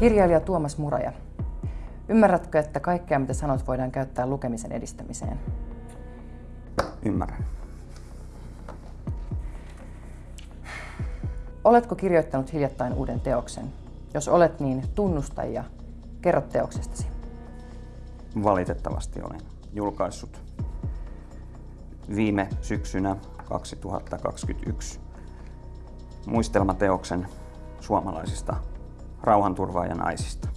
Kirjailija Tuomas Muraja. Ymmärrätkö, että kaikkea mitä sanot voidaan käyttää lukemisen edistämiseen? Ymmärrän. Oletko kirjoittanut hiljattain uuden teoksen? Jos olet, niin tunnusta ja kerro teoksestasi. Valitettavasti olen julkaissut viime syksynä 2021 muistelmateoksen suomalaisista rauhanturvaajanaisista.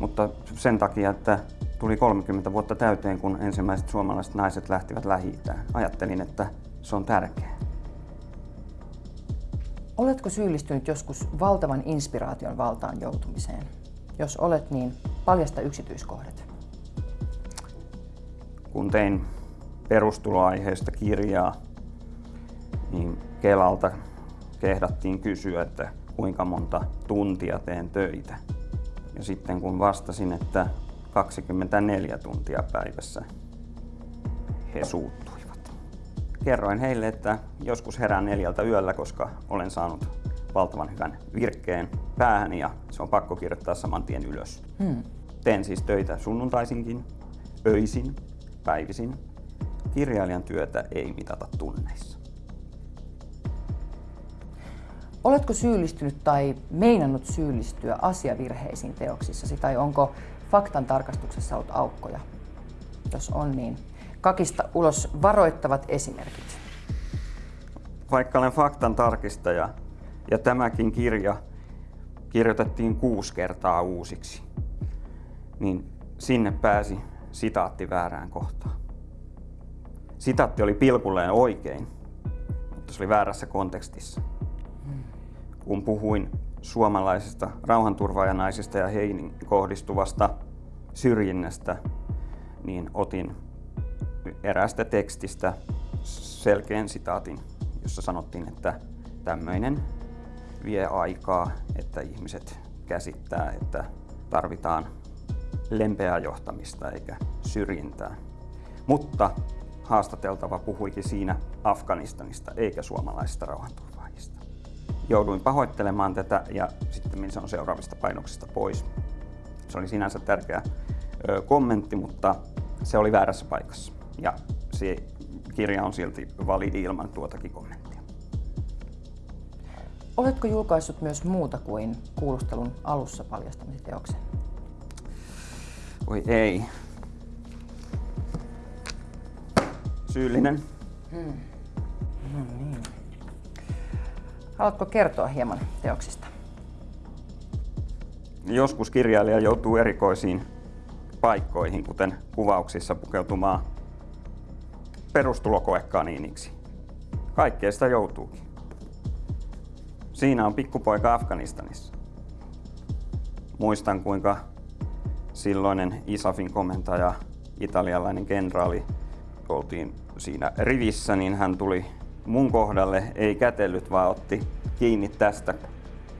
Mutta sen takia, että tuli 30 vuotta täyteen, kun ensimmäiset suomalaiset naiset lähtivät lähi Ajattelin, että se on tärkeää. Oletko syyllistynyt joskus valtavan inspiraation valtaan joutumiseen? Jos olet, niin paljasta yksityiskohdat. Kun tein perustuloaiheesta kirjaa, niin Kelalta kehdattiin kysyä, että kuinka monta tuntia teen töitä. Ja sitten kun vastasin, että 24 tuntia päivässä, he suuttuivat. Kerroin heille, että joskus herään neljältä yöllä, koska olen saanut valtavan hyvän virkkeen päähän ja se on pakko kirjoittaa saman tien ylös. Hmm. Teen siis töitä sunnuntaisinkin, öisin, päivisin. Kirjailijan työtä ei mitata tunneissa. Oletko syyllistynyt tai meinannut syyllistyä asiavirheisiin teoksissasi tai onko faktan tarkastuksessa ollut aukkoja? Jos on, niin kakista ulos varoittavat esimerkit. Vaikka olen faktan tarkistaja ja tämäkin kirja kirjoitettiin kuusi kertaa uusiksi, niin sinne pääsi sitaatti väärään kohtaan. Sitaatti oli pilkulleen oikein, mutta se oli väärässä kontekstissa kun puhuin suomalaisista rauhanturvaajanaisista ja heihin kohdistuvasta syrjinnästä, niin otin eräästä tekstistä selkeän sitaatin, jossa sanottiin, että tämmöinen vie aikaa, että ihmiset käsittää, että tarvitaan lempeää johtamista eikä syrjintää. Mutta haastateltava puhuikin siinä Afganistanista eikä suomalaisista rauhanturvaajista jouduin pahoittelemaan tätä ja sitten se on seuraavista painoksista pois. Se oli sinänsä tärkeä ö, kommentti, mutta se oli väärässä paikassa. Ja se kirja on silti validi ilman tuotakin kommenttia. Oletko julkaissut myös muuta kuin kuulustelun alussa paljastamisen teoksen? Oi ei. Syyllinen. Hmm. No niin. Haluatko kertoa hieman teoksista? Joskus kirjailija joutuu erikoisiin paikkoihin, kuten kuvauksissa pukeutumaan perustulokoekaniiniksi. Kaikkea sitä joutuukin. Siinä on pikkupoika Afganistanissa. Muistan kuinka silloinen ISAFin komentaja, italialainen kenraali, oltiin siinä rivissä, niin hän tuli mun kohdalle ei kätellyt, vaan otti kiinni tästä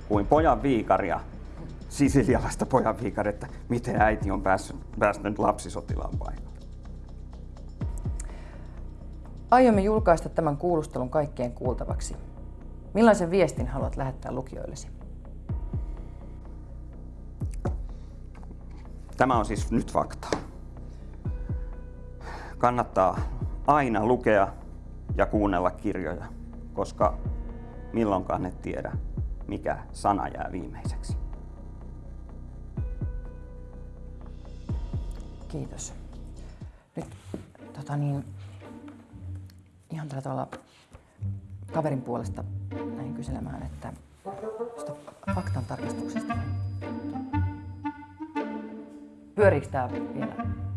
kuin pojan viikaria, sisilialaista pojan viikaria, että miten äiti on päässyt, päässyt lapsisotilaan paikalle. Aiomme julkaista tämän kuulustelun kaikkien kuultavaksi. Millaisen viestin haluat lähettää lukijoillesi? Tämä on siis nyt fakta. Kannattaa aina lukea ja kuunnella kirjoja, koska milloinkaan et tiedä, mikä sana jää viimeiseksi. Kiitos. Nyt tota niin, ihan tällä tavalla kaverin puolesta näin kyselemään, että faktan tarkistuksesta. Pyöriikö tämä vielä?